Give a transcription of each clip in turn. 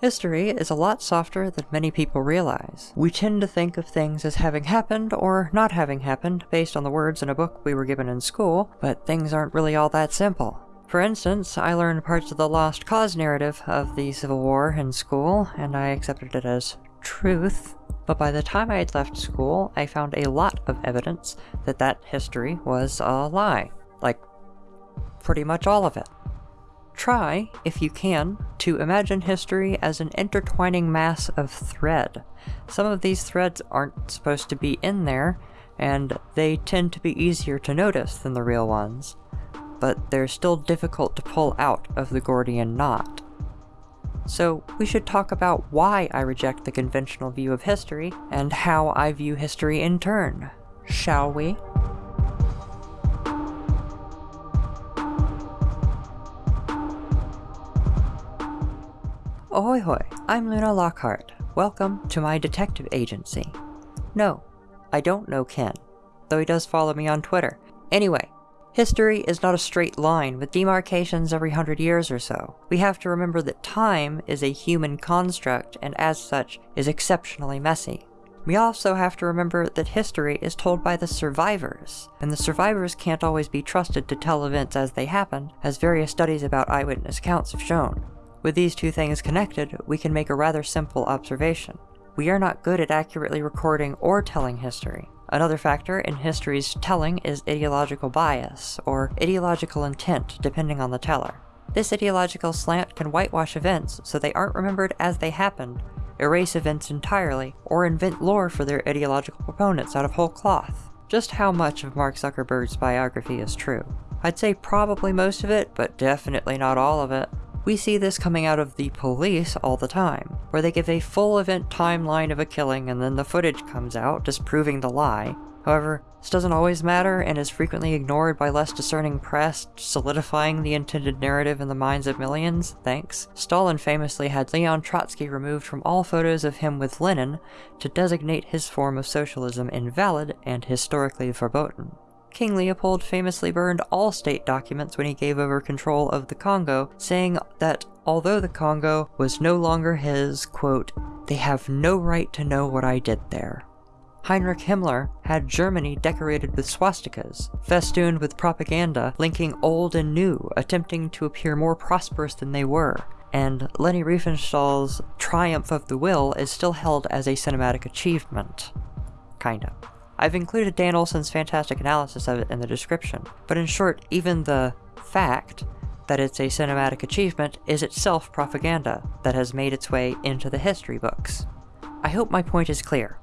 History is a lot softer than many people realize. We tend to think of things as having happened or not having happened based on the words in a book we were given in school, but things aren't really all that simple. For instance, I learned parts of the lost cause narrative of the Civil War in school, and I accepted it as truth. But by the time I had left school, I found a lot of evidence that that history was a lie. Like, pretty much all of it. Try, if you can, to imagine history as an intertwining mass of thread. Some of these threads aren't supposed to be in there, and they tend to be easier to notice than the real ones, but they're still difficult to pull out of the Gordian knot. So we should talk about why I reject the conventional view of history, and how I view history in turn, shall we? Ahoy hoy, I'm Luna Lockhart. Welcome to my detective agency. No, I don't know Ken, though he does follow me on Twitter. Anyway, history is not a straight line with demarcations every hundred years or so. We have to remember that time is a human construct and as such is exceptionally messy. We also have to remember that history is told by the survivors, and the survivors can't always be trusted to tell events as they happen, as various studies about eyewitness accounts have shown. With these two things connected, we can make a rather simple observation. We are not good at accurately recording or telling history. Another factor in history's telling is ideological bias, or ideological intent, depending on the teller. This ideological slant can whitewash events so they aren't remembered as they happened, erase events entirely, or invent lore for their ideological proponents out of whole cloth. Just how much of Mark Zuckerberg's biography is true? I'd say probably most of it, but definitely not all of it. We see this coming out of the police all the time, where they give a full event timeline of a killing and then the footage comes out, disproving the lie. However, this doesn't always matter and is frequently ignored by less discerning press, solidifying the intended narrative in the minds of millions, thanks. Stalin famously had Leon Trotsky removed from all photos of him with Lenin to designate his form of socialism invalid and historically verboten. King Leopold famously burned all state documents when he gave over control of the Congo, saying that although the Congo was no longer his, quote, they have no right to know what I did there. Heinrich Himmler had Germany decorated with swastikas, festooned with propaganda linking old and new, attempting to appear more prosperous than they were, and Leni Riefenstahl's Triumph of the Will is still held as a cinematic achievement. Kinda. I've included Dan Olson's fantastic analysis of it in the description, but in short, even the fact that it's a cinematic achievement is itself propaganda that has made its way into the history books. I hope my point is clear.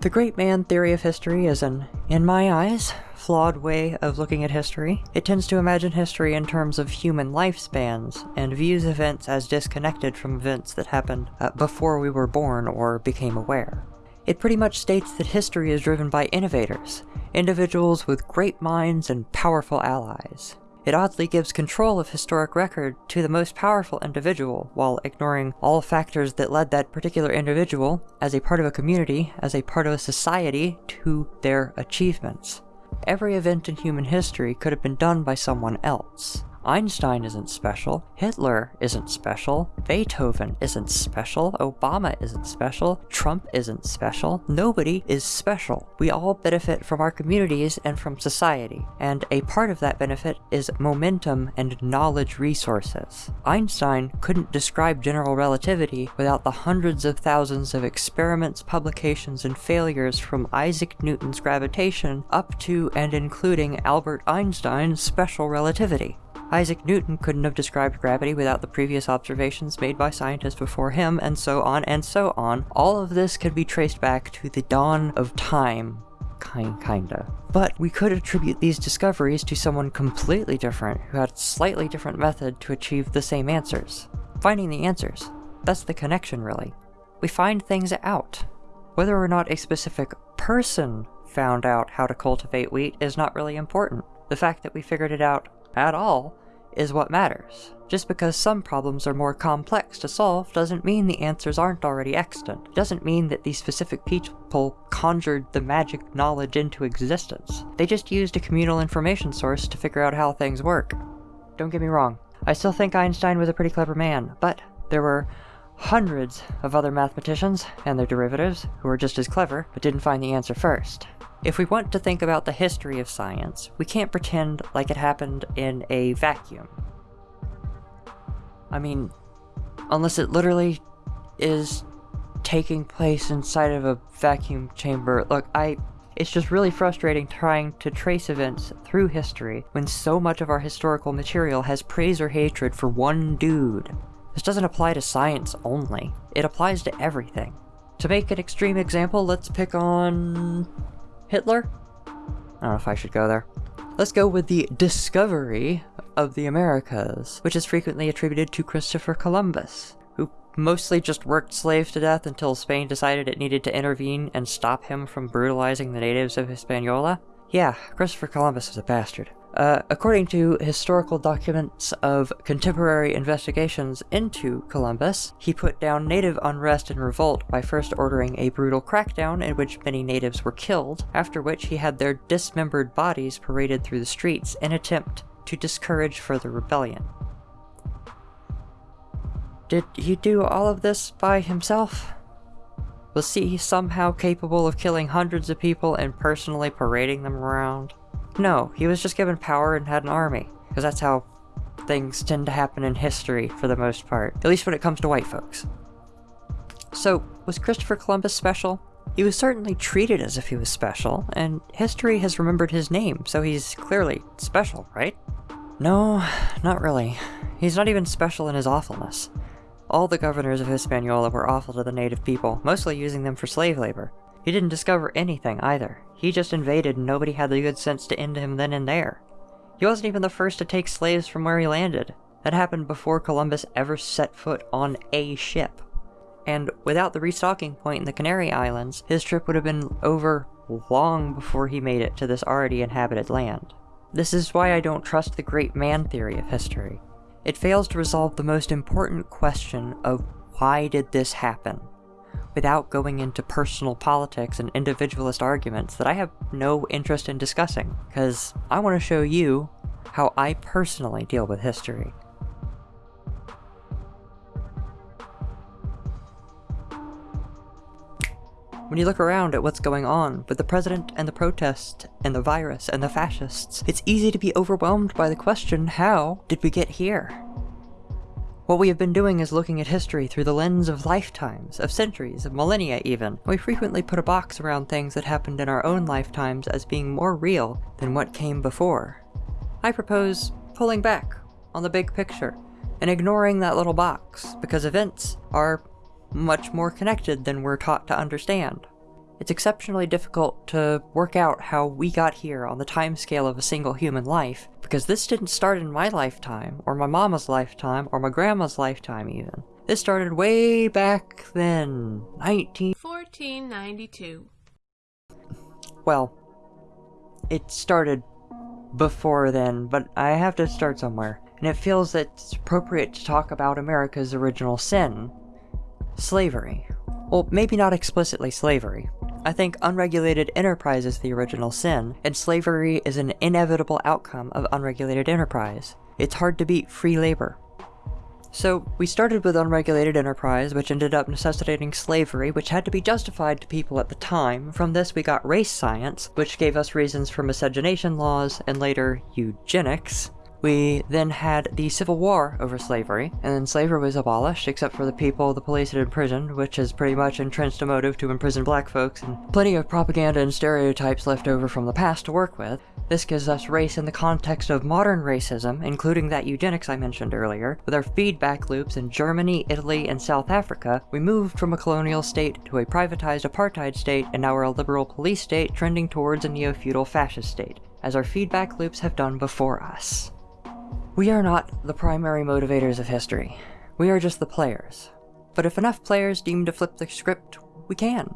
The great man theory of history is an, in my eyes, flawed way of looking at history. It tends to imagine history in terms of human lifespans, and views events as disconnected from events that happened uh, before we were born or became aware. It pretty much states that history is driven by innovators, individuals with great minds and powerful allies. It oddly gives control of historic record to the most powerful individual, while ignoring all factors that led that particular individual, as a part of a community, as a part of a society, to their achievements. Every event in human history could have been done by someone else. Einstein isn't special, Hitler isn't special, Beethoven isn't special, Obama isn't special, Trump isn't special, nobody is special. We all benefit from our communities and from society, and a part of that benefit is momentum and knowledge resources. Einstein couldn't describe general relativity without the hundreds of thousands of experiments, publications, and failures from Isaac Newton's gravitation up to and including Albert Einstein's special relativity. Isaac Newton couldn't have described gravity without the previous observations made by scientists before him, and so on and so on. All of this can be traced back to the dawn of time. Kind, kinda. But we could attribute these discoveries to someone completely different who had a slightly different method to achieve the same answers. Finding the answers. That's the connection, really. We find things out. Whether or not a specific person found out how to cultivate wheat is not really important. The fact that we figured it out at all is what matters. Just because some problems are more complex to solve doesn't mean the answers aren't already extant. It doesn't mean that these specific people conjured the magic knowledge into existence. They just used a communal information source to figure out how things work. Don't get me wrong, I still think Einstein was a pretty clever man, but there were hundreds of other mathematicians and their derivatives who were just as clever but didn't find the answer first. If we want to think about the history of science, we can't pretend like it happened in a vacuum. I mean, unless it literally is taking place inside of a vacuum chamber. Look, I it's just really frustrating trying to trace events through history when so much of our historical material has praise or hatred for one dude. This doesn't apply to science only, it applies to everything. To make an extreme example, let's pick on... Hitler? I don't know if I should go there. Let's go with the discovery of the Americas, which is frequently attributed to Christopher Columbus, who mostly just worked slaves to death until Spain decided it needed to intervene and stop him from brutalizing the natives of Hispaniola. Yeah, Christopher Columbus was a bastard. Uh, according to historical documents of contemporary investigations into Columbus, he put down native unrest and revolt by first ordering a brutal crackdown in which many natives were killed, after which he had their dismembered bodies paraded through the streets in attempt to discourage further rebellion. Did he do all of this by himself? Was he somehow capable of killing hundreds of people and personally parading them around? No, he was just given power and had an army, because that's how things tend to happen in history for the most part, at least when it comes to white folks. So, was Christopher Columbus special? He was certainly treated as if he was special, and history has remembered his name, so he's clearly special, right? No, not really. He's not even special in his awfulness. All the governors of Hispaniola were awful to the native people, mostly using them for slave labor. He didn't discover anything either. He just invaded and nobody had the good sense to end him then and there. He wasn't even the first to take slaves from where he landed. That happened before Columbus ever set foot on a ship. And without the restocking point in the Canary Islands, his trip would have been over long before he made it to this already inhabited land. This is why I don't trust the great man theory of history. It fails to resolve the most important question of why did this happen? Without going into personal politics and individualist arguments that I have no interest in discussing, because I want to show you how I personally deal with history. When you look around at what's going on with the president and the protest and the virus and the fascists, it's easy to be overwhelmed by the question, how did we get here? What we have been doing is looking at history through the lens of lifetimes, of centuries, of millennia even. We frequently put a box around things that happened in our own lifetimes as being more real than what came before. I propose pulling back on the big picture and ignoring that little box, because events are much more connected than we're taught to understand. It's exceptionally difficult to work out how we got here on the timescale of a single human life, because this didn't start in my lifetime, or my mama's lifetime, or my grandma's lifetime even. This started way back then, 19... 1492. Well, it started before then, but I have to start somewhere. And it feels that it's appropriate to talk about America's original sin. Slavery. Well, maybe not explicitly slavery, I think unregulated enterprise is the original sin, and slavery is an inevitable outcome of unregulated enterprise. It's hard to beat free labor. So, we started with unregulated enterprise, which ended up necessitating slavery, which had to be justified to people at the time. From this we got race science, which gave us reasons for miscegenation laws, and later eugenics, we then had the Civil War over slavery, and then slavery was abolished, except for the people the police had imprisoned, which is pretty much entrenched a motive to imprison black folks, and plenty of propaganda and stereotypes left over from the past to work with. This gives us race in the context of modern racism, including that eugenics I mentioned earlier. With our feedback loops in Germany, Italy, and South Africa, we moved from a colonial state to a privatized apartheid state, and now we're a liberal police state trending towards a neo-feudal fascist state, as our feedback loops have done before us. We are not the primary motivators of history. We are just the players. But if enough players deem to flip the script, we can.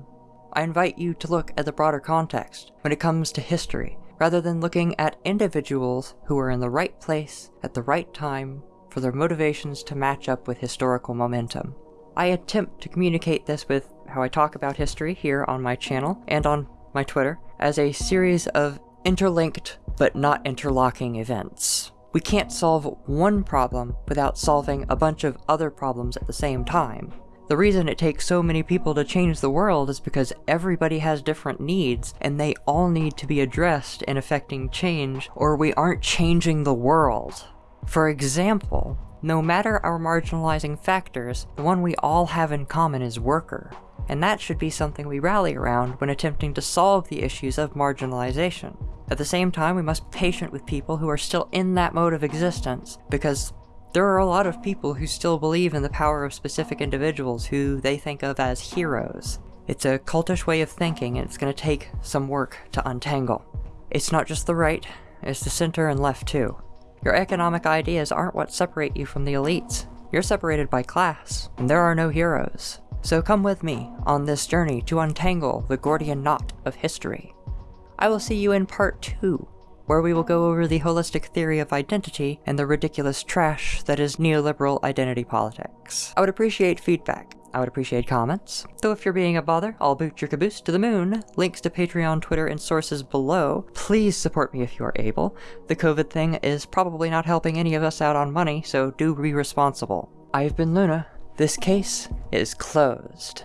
I invite you to look at the broader context when it comes to history, rather than looking at individuals who are in the right place at the right time for their motivations to match up with historical momentum. I attempt to communicate this with how I talk about history here on my channel and on my Twitter as a series of interlinked but not interlocking events. We can't solve one problem without solving a bunch of other problems at the same time. The reason it takes so many people to change the world is because everybody has different needs, and they all need to be addressed in affecting change, or we aren't changing the world. For example, no matter our marginalizing factors, the one we all have in common is worker, and that should be something we rally around when attempting to solve the issues of marginalization. At the same time, we must be patient with people who are still in that mode of existence, because there are a lot of people who still believe in the power of specific individuals who they think of as heroes. It's a cultish way of thinking and it's going to take some work to untangle. It's not just the right, it's the center and left too. Your economic ideas aren't what separate you from the elites. You're separated by class, and there are no heroes. So come with me on this journey to untangle the Gordian knot of history. I will see you in part 2 where we will go over the holistic theory of identity and the ridiculous trash that is neoliberal identity politics. I would appreciate feedback. I would appreciate comments. Though if you're being a bother, I'll boot your caboose to the moon. Links to Patreon, Twitter, and sources below. Please support me if you are able. The COVID thing is probably not helping any of us out on money, so do be responsible. I've been Luna. This case is closed.